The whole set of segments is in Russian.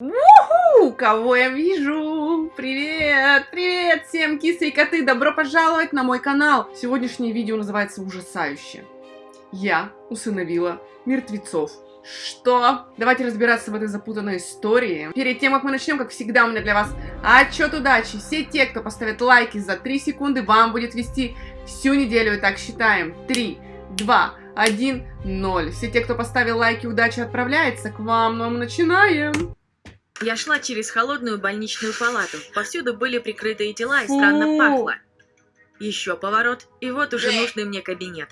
Уху! Кого я вижу? Привет! Привет всем кисы и коты! Добро пожаловать на мой канал! Сегодняшнее видео называется ужасающе. Я усыновила мертвецов. Что? Давайте разбираться в этой запутанной истории. Перед тем, как мы начнем, как всегда, у меня для вас отчет удачи. Все те, кто поставит лайки за 3 секунды, вам будет вести всю неделю. И так считаем. 3, 2, 1, 0. Все те, кто поставил лайки, удача отправляется к вам. Ну а мы начинаем. Я шла через холодную больничную палату. Повсюду были прикрытые тела и странно пахло. Еще поворот, и вот уже нужный мне кабинет.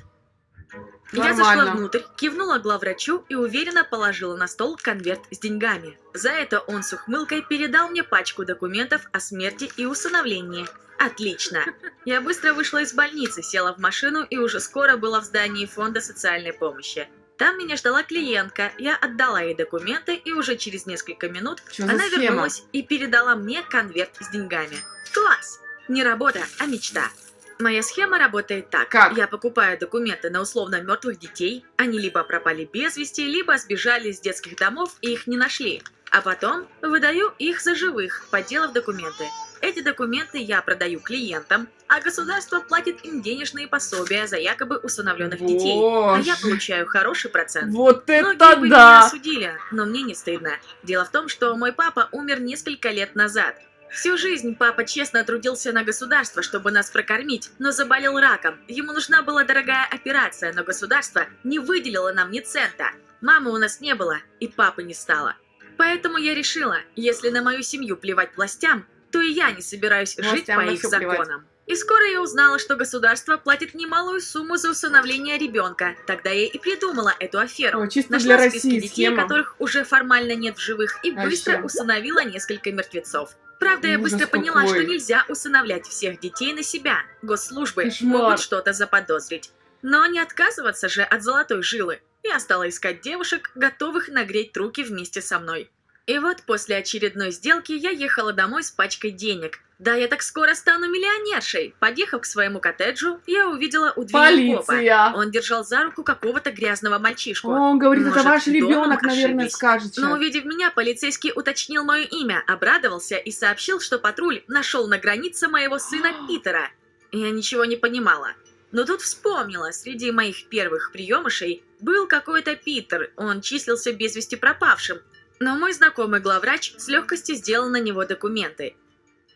Я Нормально. зашла внутрь, кивнула главврачу и уверенно положила на стол конверт с деньгами. За это он с ухмылкой передал мне пачку документов о смерти и усыновлении. Отлично. Я быстро вышла из больницы, села в машину и уже скоро была в здании фонда социальной помощи. Там меня ждала клиентка, я отдала ей документы и уже через несколько минут за она вернулась и передала мне конверт с деньгами. Класс! Не работа, а мечта. Моя схема работает так. Как? Я покупаю документы на условно мертвых детей. Они либо пропали без вести, либо сбежали из детских домов и их не нашли. А потом выдаю их за живых, подделав документы. Эти документы я продаю клиентам, а государство платит им денежные пособия за якобы усыновленных детей. А я Боже. получаю хороший процент. Вот Многие это меня да! осудили, но мне не стыдно. Дело в том, что мой папа умер несколько лет назад. Всю жизнь папа честно трудился на государство, чтобы нас прокормить, но заболел раком. Ему нужна была дорогая операция, но государство не выделило нам ни цента. Мамы у нас не было, и папы не стало. Поэтому я решила, если на мою семью плевать властям, то и я не собираюсь жить Властям по их плевать. законам. И скоро я узнала, что государство платит немалую сумму за усыновление ребенка. Тогда я и придумала эту аферу. О, чисто Нашла для России детей, схема. которых уже формально нет в живых, и А быстро ещё? усыновила несколько мертвецов. Правда, я быстро поняла, какой. что нельзя усыновлять всех детей на себя. Госслужбы Кошмар. могут что-то заподозрить. Но не отказываться же от золотой жилы. Я стала искать девушек, готовых нагреть руки вместе со мной. И вот после очередной сделки я ехала домой с пачкой денег. Да, я так скоро стану миллионершей. Подъехав к своему коттеджу, я увидела у двери копа. Полиция! Он держал за руку какого-то грязного мальчишку. Он говорит, это Может, ваш дома ребенок, наверное, ошиблись. скажет Но увидев меня, полицейский уточнил мое имя, обрадовался и сообщил, что патруль нашел на границе моего сына Питера. Я ничего не понимала. Но тут вспомнила, среди моих первых приемышей был какой-то Питер, он числился без вести пропавшим. Но мой знакомый главврач с легкостью сделал на него документы.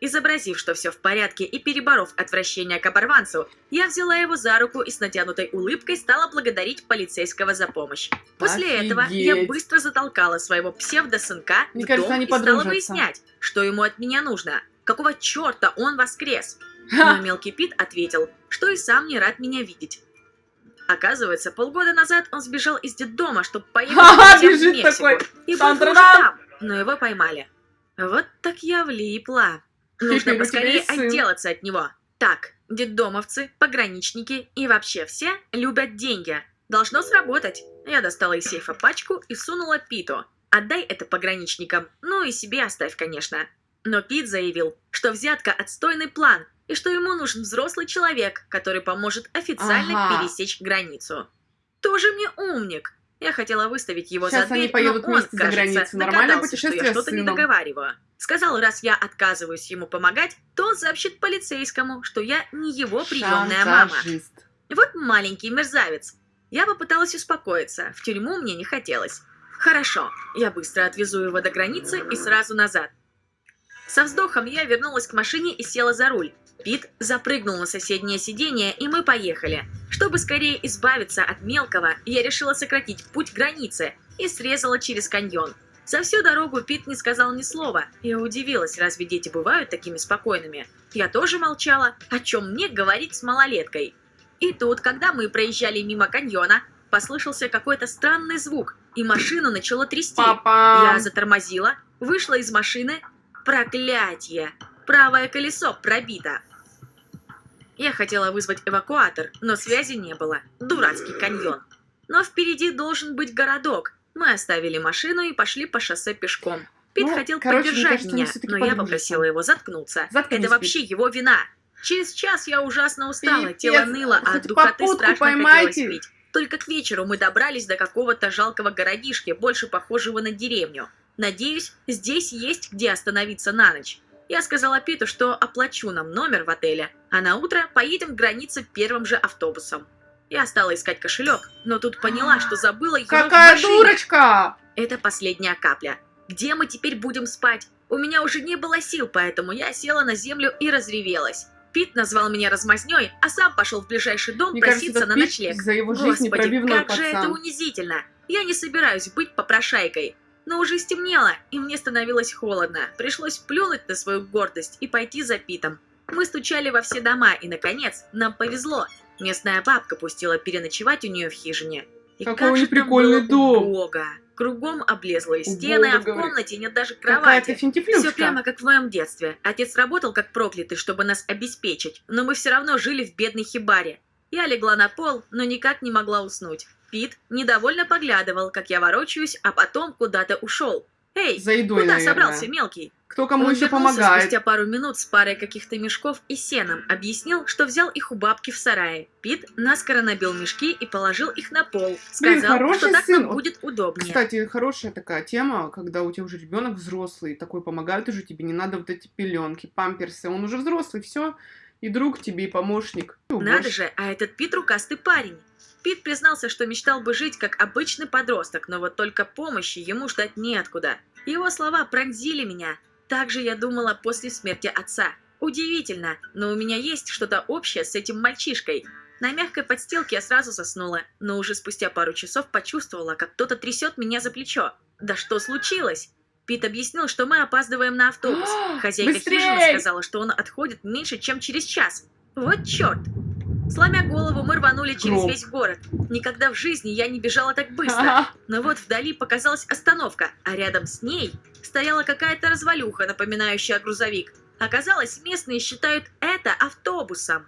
Изобразив, что все в порядке и переборов отвращение к оборванцу, я взяла его за руку и с натянутой улыбкой стала благодарить полицейского за помощь. После этого я Офигеть. быстро затолкала своего псевдосынка Мне в кажется, дом и стала подружатся. выяснять, что ему от меня нужно. Какого черта он воскрес? Но мелкий Пит ответил, что и сам не рад меня видеть. Оказывается, полгода назад он сбежал из детдома, чтобы поехать в Мексику. такой. И был уже там, но его поймали. Вот так я влипла. Нужно поскорее отделаться от него. Так, детдомовцы, пограничники и вообще все любят деньги. Должно сработать. Я достала из сейфа пачку и сунула Питу. Отдай это пограничникам, ну и себе оставь, конечно. Но Пит заявил, что взятка отстойный план, и что ему нужен взрослый человек, который поможет официально Ага. пересечь границу. Тоже мне умник. Я хотела выставить его Сейчас за они дверь, поедут но он, кажется, догадался, что я что-то не договариваю. Сказал, раз я отказываюсь ему помогать, то он сообщит полицейскому, что я не его приемная мама. Вот маленький мерзавец. Я попыталась успокоиться, в тюрьму мне не хотелось. Хорошо, я быстро отвезу его до границы и сразу назад. Со вздохом я вернулась к машине и села за руль. Пит запрыгнул на соседнее сиденье, и мы поехали. Чтобы скорее избавиться от мелкого, я решила сократить путь к границе и срезала через каньон. За всю дорогу Пит не сказал ни слова. Я удивилась, разве дети бывают такими спокойными? Я тоже молчала, о чем мне говорить с малолеткой. И тут, когда мы проезжали мимо каньона, послышался какой-то странный звук, и машину начало трясти. Папа. Я затормозила, вышла из машины. Проклятье! Правое колесо пробито. Я хотела вызвать эвакуатор, но связи не было. Дурацкий каньон. Но впереди должен быть городок. Мы оставили машину и пошли по шоссе пешком. Пит Ну, хотел короче, мне поддержать кажется, меня, но я попросила его заткнуться. Заткнись, Это вообще его вина. Через час я ужасно устала, Пипец, тело ныло, а от духоты страшно поймайте. хотелось пить. Только к вечеру мы добрались до какого-то жалкого городишки, больше похожего на деревню. Надеюсь, здесь есть где остановиться на ночь. Я сказала Питу, что оплачу нам номер в отеле, а на утро поедем к границе первым же автобусом. Я стала искать кошелек, но тут поняла, что забыла его в Какая машине. дурочка! Это последняя капля. Где мы теперь будем спать? У меня уже не было сил, поэтому я села на землю и разревелась. Пит назвал меня размазнёй, а сам пошел в ближайший дом Мне проситься кажется, на этот ночлег. Пит за его жизнь Господи, как же это пацан. унизительно! Я не собираюсь быть попрошайкой. Но уже стемнело, и мне становилось холодно. Пришлось плюнуть на свою гордость и пойти за Питом. Мы стучали во все дома, и, наконец, нам повезло. Местная бабка пустила переночевать у нее в хижине. И Какой как же них там прикольный было дом. убого. Кругом облезлые стены, Убого, а в говорит. комнате нет даже кровати. Все прямо как в моем детстве. Отец работал как проклятый, чтобы нас обеспечить, но мы все равно жили в бедной хибаре. Я легла на пол, но никак не могла уснуть. Пит недовольно поглядывал, как я ворочаюсь, а потом куда-то ушел. «Эй, За едой, куда наверное. собрался, мелкий?» Кто кому Он еще помогает? спустя пару минут с парой каких-то мешков и сеном, объяснил, что взял их у бабки в сарае. Пит наскоро набил мешки и положил их на пол. Блин, Сказал, хороший что так сын. нам будет удобнее. Кстати, хорошая такая тема, когда у тебя уже ребенок взрослый, такой помогает уже тебе, не надо вот эти пеленки, памперсы, он уже взрослый, все, и друг тебе, и помощник. Надо же, а этот Пит рукастый парень. Пит признался, что мечтал бы жить как обычный подросток, но вот только помощи ему ждать неоткуда. Его слова пронзили меня. Так же я думала после смерти отца. Удивительно, но у меня есть что-то общее с этим мальчишкой. На мягкой подстилке я сразу заснула, но уже спустя пару часов почувствовала, как кто-то трясет меня за плечо. Да что случилось? Пит объяснил, что мы опаздываем на автобус. Хозяйка Быстрей! хижины сказала, что он отходит меньше, чем через час. Вот черт! Сломя голову, мы рванули через весь город. Никогда в жизни я не бежала так быстро. Но вот вдали показалась остановка, а рядом с ней стояла какая-то развалюха, напоминающая грузовик. Оказалось, местные считают это автобусом.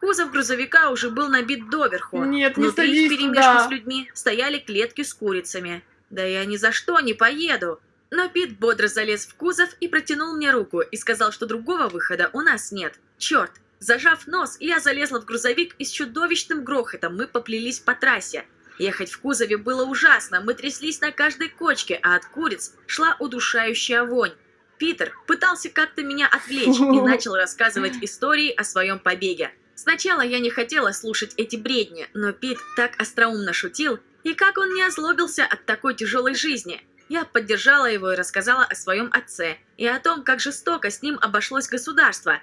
Кузов грузовика уже был набит доверху. Нет, не Внутри, садись туда. с людьми, стояли клетки с курицами. Да я ни за что не поеду. Но Пит бодро залез в кузов и протянул мне руку и сказал, что другого выхода у нас нет. Черт! Зажав нос, я залезла в грузовик и с чудовищным грохотом мы поплелись по трассе. Ехать в кузове было ужасно, мы тряслись на каждой кочке, а от куриц шла удушающая вонь. Питер пытался как-то меня отвлечь и начал рассказывать истории о своем побеге. Сначала я не хотела слушать эти бредни, но Пит так остроумно шутил, и как он не озлобился от такой тяжелой жизни. Я поддержала его и рассказала о своем отце, и о том, как жестоко с ним обошлось государство.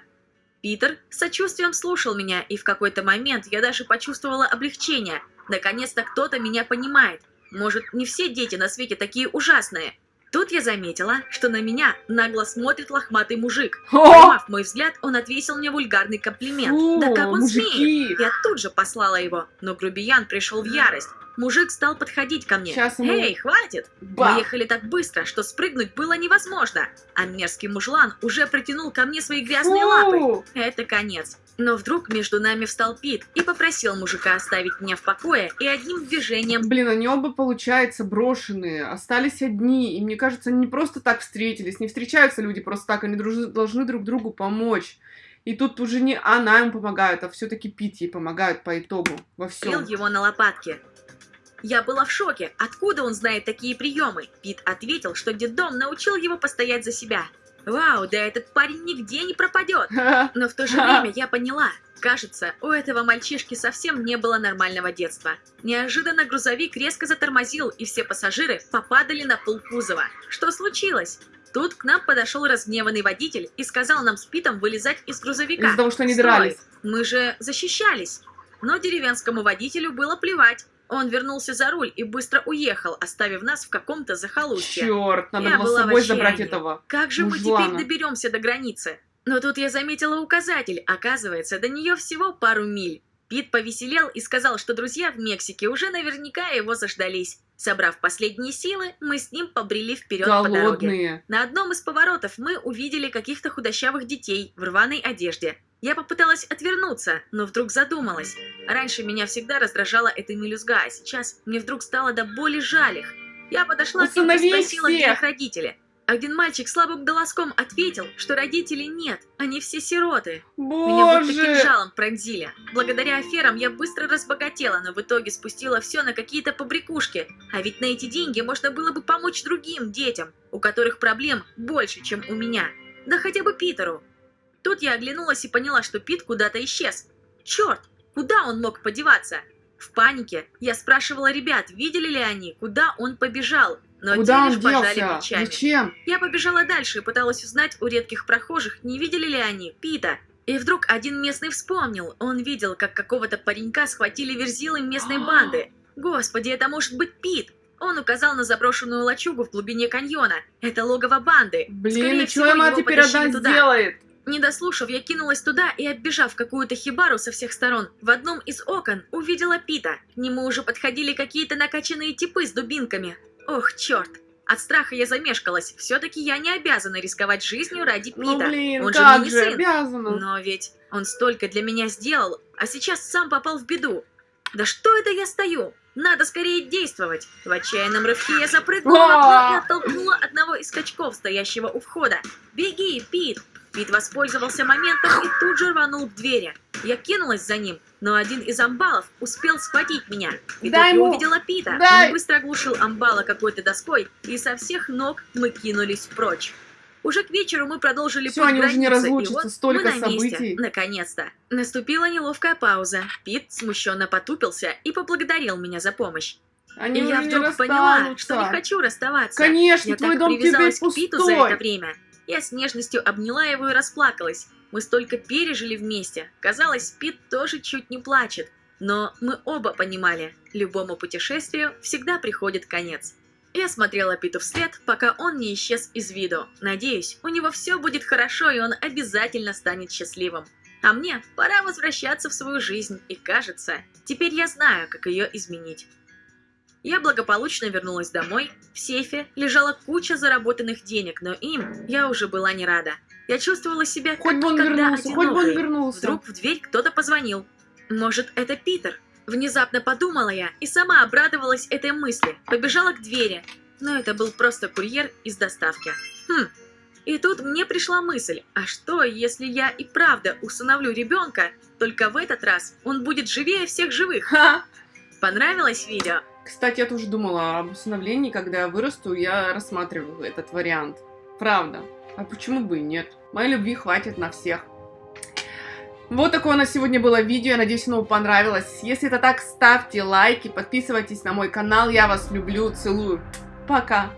Питер с сочувствием слушал меня, и в какой-то момент я даже почувствовала облегчение. Наконец-то кто-то меня понимает. Может, не все дети на свете такие ужасные. Тут я заметила, что на меня нагло смотрит лохматый мужик. Поймав мой взгляд, он отвесил мне вульгарный комплимент. Фу, да как он смеет? мужики. Я тут же послала его, но грубиян пришел в ярость. Мужик стал подходить ко мне. Щас ему- Эй, хватит! Ба. Мы ехали так быстро, что спрыгнуть было невозможно. А мерзкий мужлан уже протянул ко мне свои грязные Фу. лапы. Это конец. Но вдруг между нами встал Пит и попросил мужика оставить меня в покое и одним движением Блин, они оба, получается, брошенные, остались одни, и мне кажется, они не просто так встретились, не встречаются люди просто так, они друж- должны друг другу помочь. И тут уже не она им помогает, а все-таки Пит ей помогает по итогу во всем. его на лопатки. Я была в шоке. Откуда он знает такие приемы? Пит ответил, что детдом научил его постоять за себя. Вау, да этот парень нигде не пропадет. Но в то же время я поняла. Кажется, у этого мальчишки совсем не было нормального детства. Неожиданно грузовик резко затормозил, и все пассажиры попадали на пол кузова. Что случилось? Тут к нам подошел разгневанный водитель и сказал нам с Питом вылезать из грузовика. Из-за того, что они дрались. Мы же защищались. Но деревенскому водителю было плевать. Он вернулся за руль и быстро уехал, оставив нас в каком-то захолустье. Черт, надо Я было с собой забрать этого. Как же мы Мужлана. теперь доберемся до границы? Но тут я заметила указатель. Оказывается, до нее всего пару миль. Пит повеселел и сказал, что друзья в Мексике уже наверняка его заждались. Собрав последние силы, мы с ним побрели вперед по дороге. Голодные. На одном из поворотов мы увидели каких-то худощавых детей в рваной одежде. Я попыталась отвернуться, но вдруг задумалась. Раньше меня всегда раздражала эта мелюзга, а сейчас мне вдруг стало до боли жаль их. Я подошла к ним и спросила, где их родители. Один мальчик слабым голоском ответил, что родителей нет, они все сироты. Меня будто Боже! кинжалом пронзили. Благодаря аферам я быстро разбогатела, но в итоге спустила все на какие-то побрякушки. А ведь на эти деньги можно было бы помочь другим детям, у которых проблем больше, чем у меня. Да хотя бы Питеру. Тут я оглянулась и поняла, что Пит куда-то исчез. Черт, куда он мог подеваться? В панике я спрашивала ребят, видели ли они, куда он побежал, но Куда те лишь пожали делся? плечами. Зачем? Я побежала дальше и пыталась узнать у редких прохожих, не видели ли они Пита. И вдруг один местный вспомнил. Он видел, как какого-то паренька схватили верзилы местной банды. Господи, это может быть Пит. Он указал на заброшенную лачугу в глубине каньона. Это логово банды. Блин, Скорее и что всего, ему теперь одна туда. сделает? Не дослушав, я кинулась туда и, оббежав какую-то хибару со всех сторон, в одном из окон увидела Пита. К нему уже подходили какие-то накачанные типы с дубинками. Ох, черт. От страха я замешкалась. Все-таки я не обязана рисковать жизнью ради Пита. Ну блин, Он же как мне не же, сын. обязана. Но ведь он столько для меня сделал, а сейчас сам попал в беду. Да что это я стою? Надо скорее действовать. В отчаянном рывке я запрыгнула в окно и оттолкнула одного из скачков, стоящего у входа. «Беги, Пит!» Пит воспользовался моментом и тут же рванул к двери. Я кинулась за ним, но один из амбалов успел схватить меня. И Дай тут я увидела Пита. Дай! Он быстро оглушил амбала какой-то доской, и со всех ног мы кинулись прочь. Уже к вечеру мы продолжили путь они уже не и разлучатся, вот столько мы на месте, событий. наконец-то. Наступила неловкая пауза. Пит смущенно потупился и поблагодарил меня за помощь. Они и я вдруг поняла, что не хочу расставаться. Конечно, я твой так дом привязалась к Питу за это время. Я с нежностью обняла его и расплакалась. Мы столько пережили вместе. Казалось, Пит тоже чуть не плачет. Но мы оба понимали, любому путешествию всегда приходит конец. Я смотрела Питу вслед, пока он не исчез из виду. Надеюсь, у него все будет хорошо, и он обязательно станет счастливым. А мне пора возвращаться в свою жизнь, и кажется, теперь я знаю, как ее изменить. Я благополучно вернулась домой. В сейфе лежала куча заработанных денег, но им я уже была не рада. Я чувствовала себя Хоть как бы он никогда вернулся, хоть бы он одинокой. вернулся. Вдруг в дверь кто-то позвонил. Может, это Питер? Внезапно подумала я и сама обрадовалась этой мысли. Побежала к двери. Но это был просто курьер из доставки. Хм. И тут мне пришла мысль, а что, если я и правда усыновлю ребенка, только в этот раз он будет живее всех живых? Ха! Понравилось видео? Кстати, я тоже думала об усыновлении, когда я вырасту, я рассматриваю этот вариант. Правда. А почему бы и нет? Моей любви хватит на всех. Вот такое у нас сегодня было видео, я надеюсь, оно вам понравилось. Если это так, ставьте лайки, подписывайтесь на мой канал, я вас люблю, целую. Пока!